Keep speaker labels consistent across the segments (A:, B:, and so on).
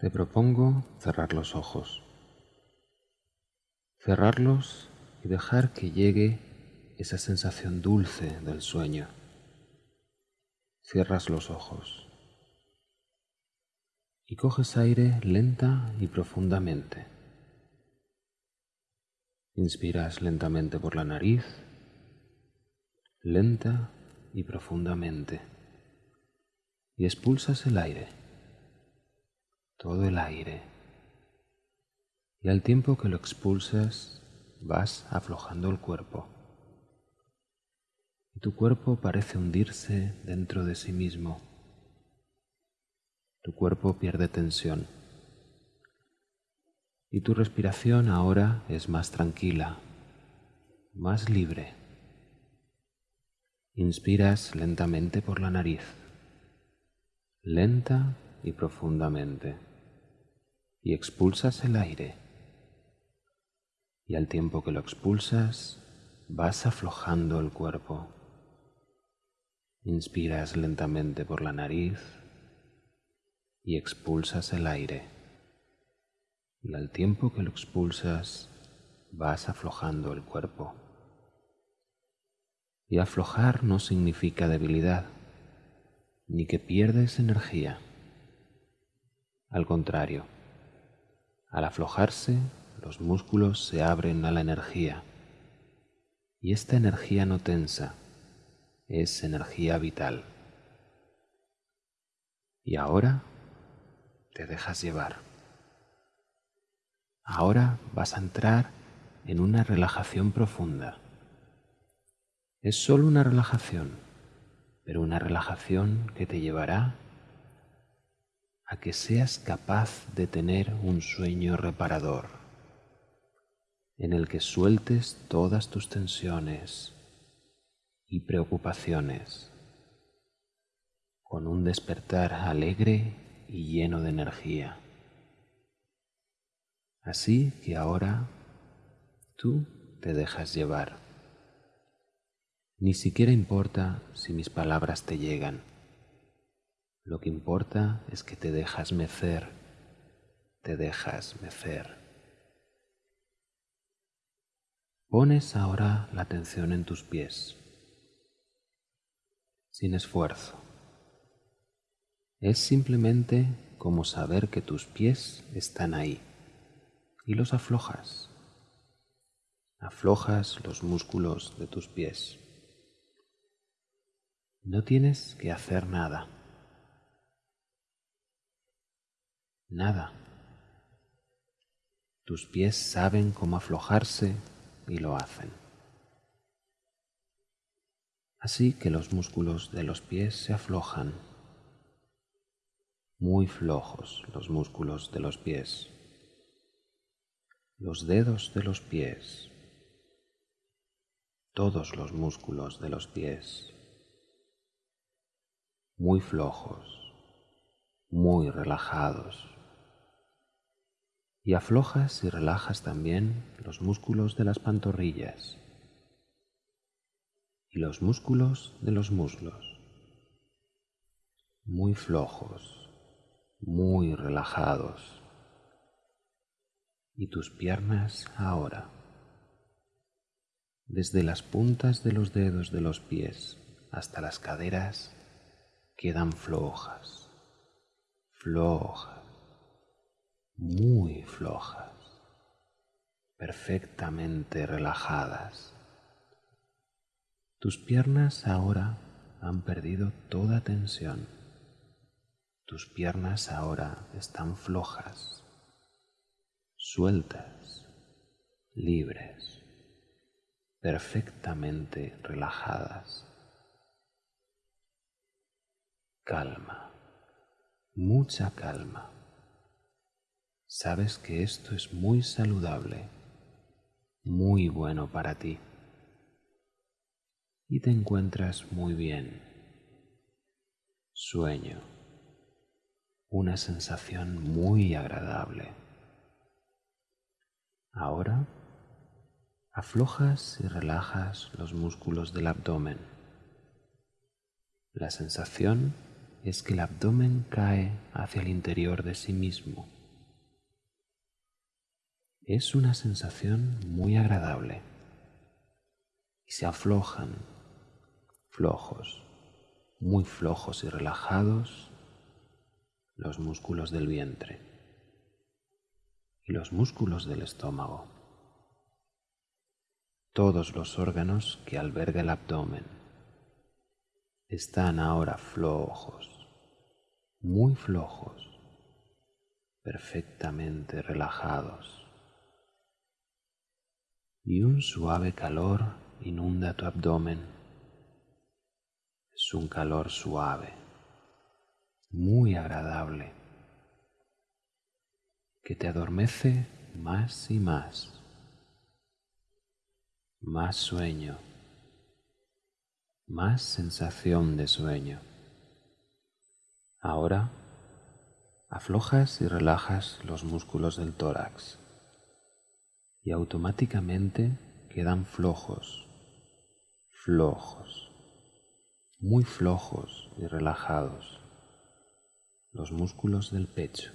A: Te propongo cerrar los ojos. Cerrarlos y dejar que llegue esa sensación dulce del sueño. Cierras los ojos y coges aire lenta y profundamente. Inspiras lentamente por la nariz, lenta y profundamente, y expulsas el aire, todo el aire, y al tiempo que lo expulsas vas aflojando el cuerpo, y tu cuerpo parece hundirse dentro de sí mismo, tu cuerpo pierde tensión. Y tu respiración ahora es más tranquila, más libre. Inspiras lentamente por la nariz, lenta y profundamente, y expulsas el aire. Y al tiempo que lo expulsas, vas aflojando el cuerpo. Inspiras lentamente por la nariz y expulsas el aire y al tiempo que lo expulsas vas aflojando el cuerpo. Y aflojar no significa debilidad, ni que pierdes energía. Al contrario, al aflojarse, los músculos se abren a la energía, y esta energía no tensa es energía vital. Y ahora te dejas llevar. Ahora vas a entrar en una relajación profunda. Es solo una relajación, pero una relajación que te llevará a que seas capaz de tener un sueño reparador, en el que sueltes todas tus tensiones y preocupaciones, con un despertar alegre y lleno de energía. Así que ahora tú te dejas llevar. Ni siquiera importa si mis palabras te llegan. Lo que importa es que te dejas mecer, te dejas mecer. Pones ahora la atención en tus pies, sin esfuerzo. Es simplemente como saber que tus pies están ahí y los aflojas. Aflojas los músculos de tus pies. No tienes que hacer nada. Nada. Tus pies saben cómo aflojarse y lo hacen. Así que los músculos de los pies se aflojan. Muy flojos los músculos de los pies los dedos de los pies, todos los músculos de los pies, muy flojos, muy relajados. Y aflojas y relajas también los músculos de las pantorrillas y los músculos de los muslos, muy flojos, muy relajados y tus piernas ahora. Desde las puntas de los dedos de los pies hasta las caderas quedan flojas, flojas, muy flojas, perfectamente relajadas. Tus piernas ahora han perdido toda tensión. Tus piernas ahora están flojas sueltas, libres, perfectamente relajadas. Calma, mucha calma. Sabes que esto es muy saludable, muy bueno para ti. Y te encuentras muy bien. Sueño, una sensación muy agradable. Ahora aflojas y relajas los músculos del abdomen. La sensación es que el abdomen cae hacia el interior de sí mismo. Es una sensación muy agradable y se aflojan, flojos, muy flojos y relajados, los músculos del vientre y los músculos del estómago, todos los órganos que alberga el abdomen están ahora flojos, muy flojos, perfectamente relajados. Y un suave calor inunda tu abdomen. Es un calor suave, muy agradable, que te adormece más y más. Más sueño, más sensación de sueño. Ahora aflojas y relajas los músculos del tórax y automáticamente quedan flojos, flojos, muy flojos y relajados los músculos del pecho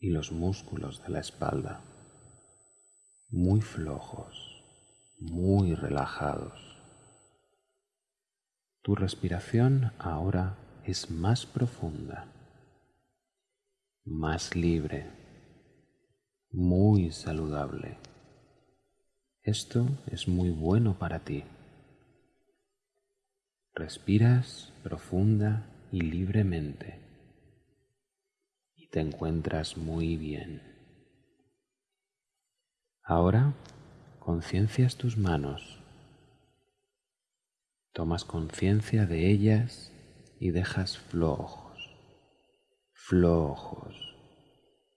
A: y los músculos de la espalda, muy flojos, muy relajados. Tu respiración ahora es más profunda, más libre, muy saludable. Esto es muy bueno para ti. Respiras profunda y libremente y te encuentras muy bien. Ahora conciencias tus manos, tomas conciencia de ellas y dejas flojos, flojos,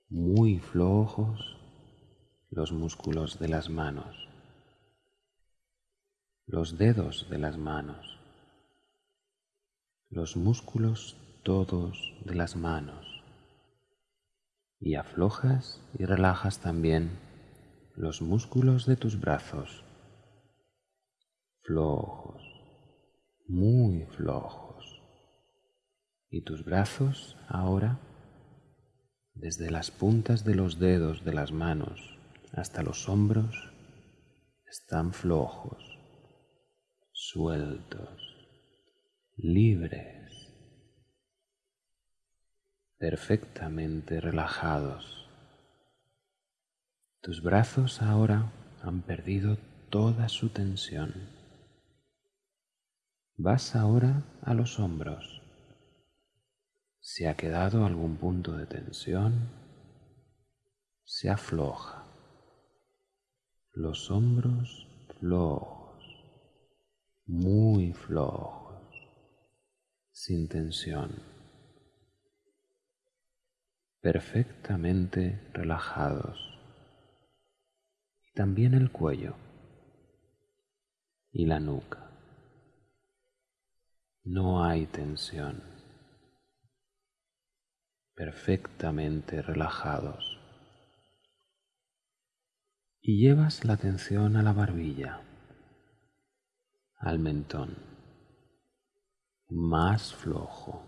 A: muy flojos los músculos de las manos los dedos de las manos, los músculos todos de las manos y aflojas y relajas también los músculos de tus brazos, flojos, muy flojos. Y tus brazos ahora, desde las puntas de los dedos de las manos hasta los hombros, están flojos sueltos, libres, perfectamente relajados. Tus brazos ahora han perdido toda su tensión. Vas ahora a los hombros. Si ha quedado algún punto de tensión, se afloja. Los hombros flojos muy flojos, sin tensión, perfectamente relajados. Y también el cuello y la nuca. No hay tensión, perfectamente relajados. Y llevas la atención a la barbilla al mentón, más flojo,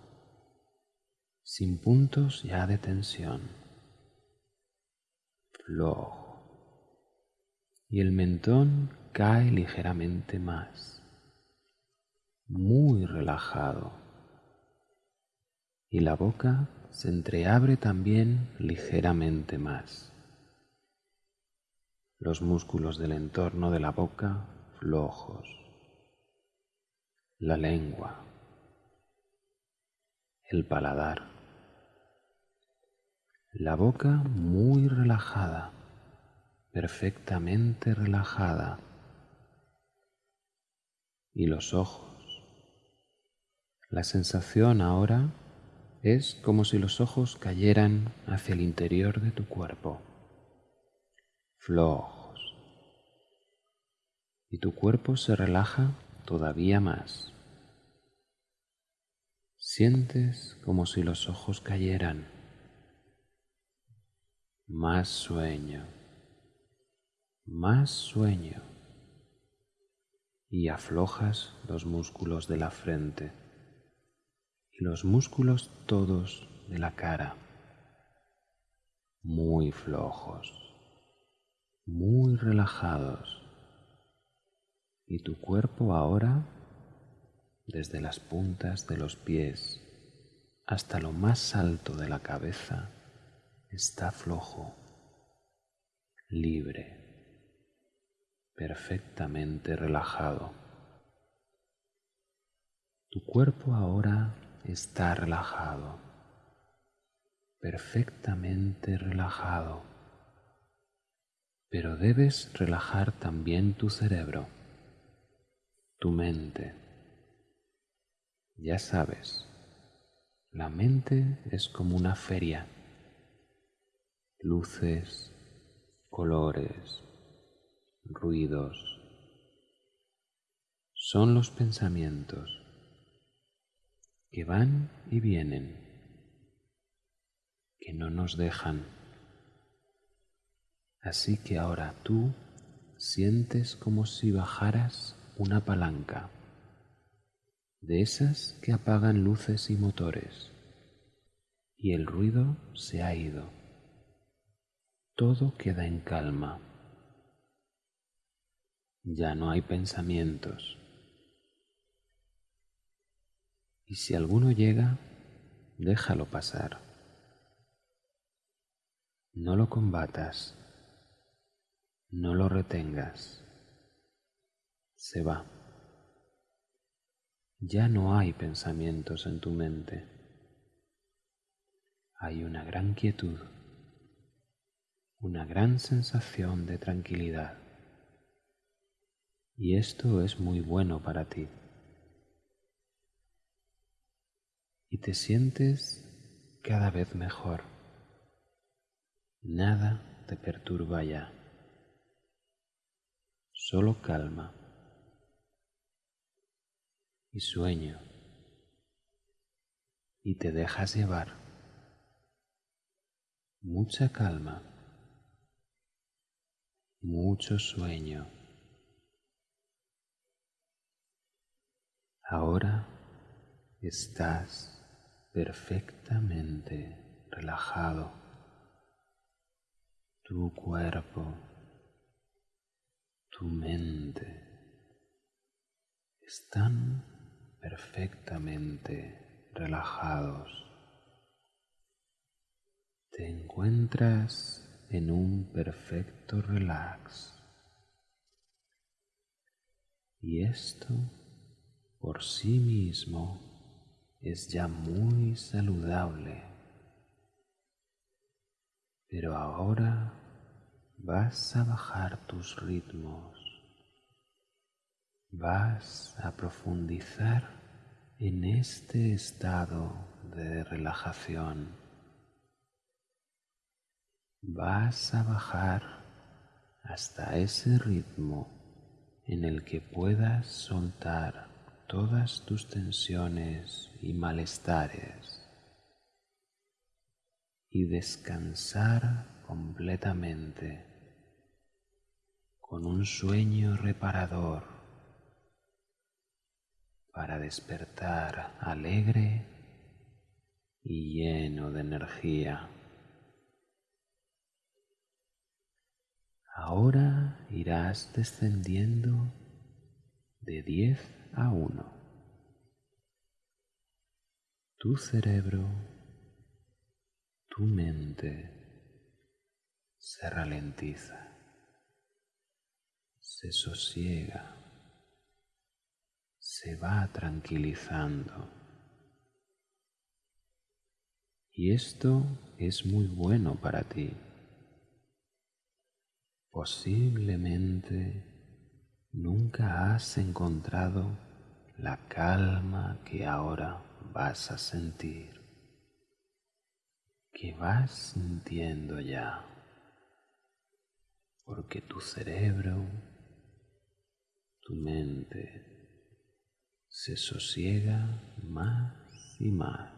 A: sin puntos ya de tensión, flojo. Y el mentón cae ligeramente más, muy relajado. Y la boca se entreabre también ligeramente más. Los músculos del entorno de la boca flojos. La lengua, el paladar, la boca muy relajada, perfectamente relajada, y los ojos. La sensación ahora es como si los ojos cayeran hacia el interior de tu cuerpo, flojos, y tu cuerpo se relaja todavía más. Sientes como si los ojos cayeran. Más sueño, más sueño. Y aflojas los músculos de la frente los músculos todos de la cara muy flojos, muy relajados y tu cuerpo ahora desde las puntas de los pies hasta lo más alto de la cabeza está flojo, libre, perfectamente relajado. Tu cuerpo ahora está relajado, perfectamente relajado, pero debes relajar también tu cerebro, tu mente. Ya sabes, la mente es como una feria luces, colores, ruidos. Son los pensamientos que van y vienen, que no nos dejan. Así que ahora tú sientes como si bajaras una palanca, de esas que apagan luces y motores, y el ruido se ha ido todo queda en calma. Ya no hay pensamientos. Y si alguno llega, déjalo pasar. No lo combatas, no lo retengas. Se va. Ya no hay pensamientos en tu mente. Hay una gran quietud una gran sensación de tranquilidad. Y esto es muy bueno para ti. Y te sientes cada vez mejor. Nada te perturba ya. Solo calma y sueño. Y te dejas llevar. Mucha calma mucho sueño. Ahora estás perfectamente relajado. Tu cuerpo, tu mente están perfectamente relajados. Te encuentras en un perfecto relax. Y esto por sí mismo es ya muy saludable. Pero ahora vas a bajar tus ritmos, vas a profundizar en este estado de relajación vas a bajar hasta ese ritmo en el que puedas soltar todas tus tensiones y malestares y descansar completamente con un sueño reparador para despertar alegre y lleno de energía. Ahora irás descendiendo de 10 a 1. Tu cerebro, tu mente se ralentiza, se sosiega, se va tranquilizando. Y esto es muy bueno para ti. Posiblemente nunca has encontrado la calma que ahora vas a sentir, que vas sintiendo ya, porque tu cerebro, tu mente se sosiega más y más.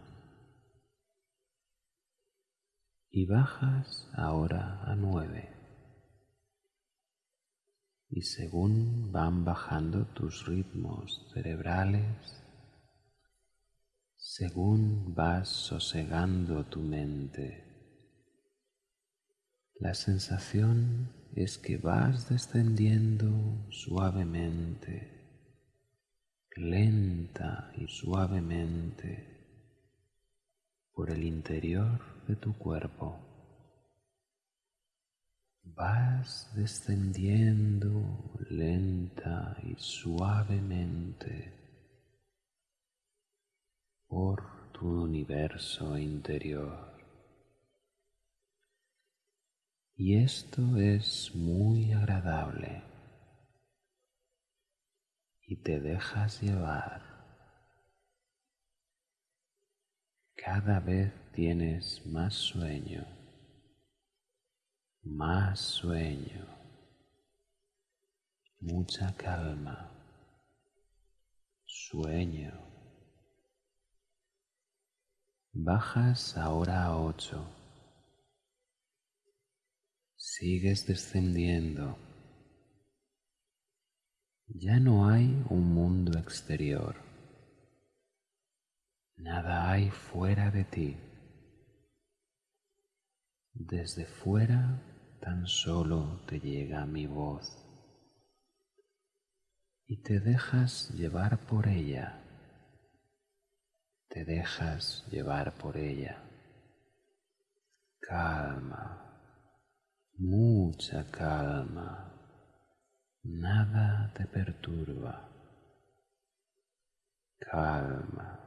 A: Y bajas ahora a nueve y según van bajando tus ritmos cerebrales, según vas sosegando tu mente. La sensación es que vas descendiendo suavemente, lenta y suavemente por el interior de tu cuerpo. Vas descendiendo lenta y suavemente por tu universo interior. Y esto es muy agradable y te dejas llevar. Cada vez tienes más sueño, más sueño, mucha calma, sueño. Bajas ahora a ocho Sigues descendiendo. Ya no hay un mundo exterior. Nada hay fuera de ti. Desde fuera tan solo te llega mi voz y te dejas llevar por ella. Te dejas llevar por ella. Calma mucha calma, nada te perturba, calma,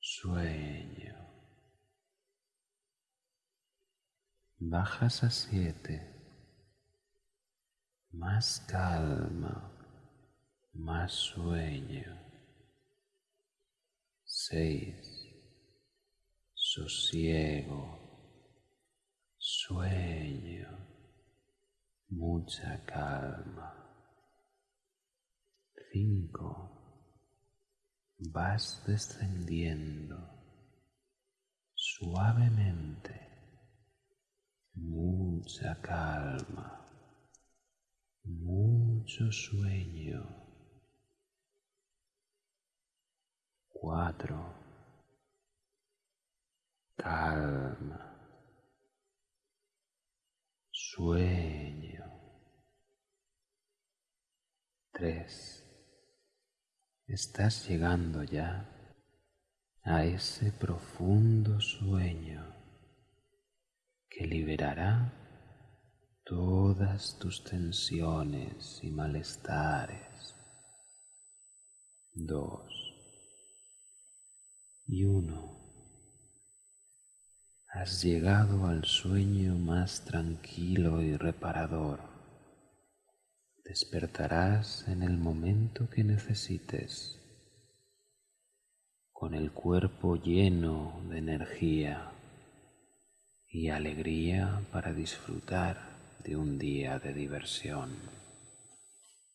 A: sueño. Bajas a siete, más calma, más sueño. Seis, sosiego sueño, mucha calma. Cinco. Vas descendiendo suavemente, mucha calma, mucho sueño. Cuatro. Calma sueño. Tres. Estás llegando ya a ese profundo sueño que liberará todas tus tensiones y malestares. Dos. Y uno has llegado al sueño más tranquilo y reparador. Despertarás en el momento que necesites, con el cuerpo lleno de energía y alegría para disfrutar de un día de diversión.